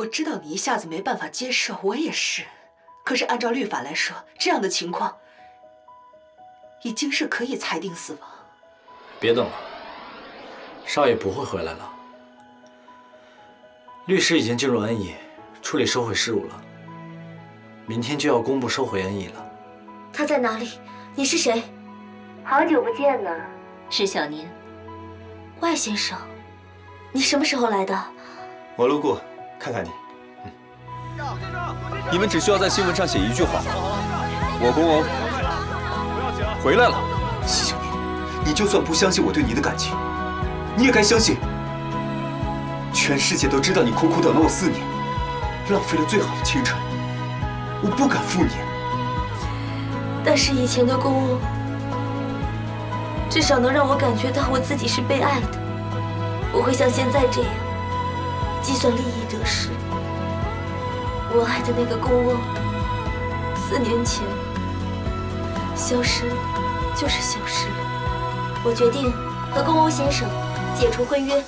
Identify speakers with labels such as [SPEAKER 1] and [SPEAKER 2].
[SPEAKER 1] 我知道你一下子没办法接受，我也是。可是按照律法来说，这样的情况已经是可以裁定死亡。
[SPEAKER 2] 别等了，少爷不会回来了。律师已经进入恩义，处理收回事务了。明天就要公布收回恩义了。
[SPEAKER 3] 他在哪里？你是谁？
[SPEAKER 4] 好久不见呢，
[SPEAKER 5] 是小年。
[SPEAKER 3] 外先生，你什么时候来的？
[SPEAKER 6] 我路过，看看你。
[SPEAKER 7] 你们只需要在新闻上写一句话：我公公回来了。
[SPEAKER 6] 西小年，你就算不相信我对你的感情，你也该相信，全世界都知道你苦苦等了我四年，浪费了最好的青春，我不敢负你。
[SPEAKER 3] 但是以前的公公，至少能让我感觉到我自己是被爱的，不会像现在这样计算利益得失。我爱的那个宫翁，四年前消失就是消失了。我决定和宫翁先生解除婚约。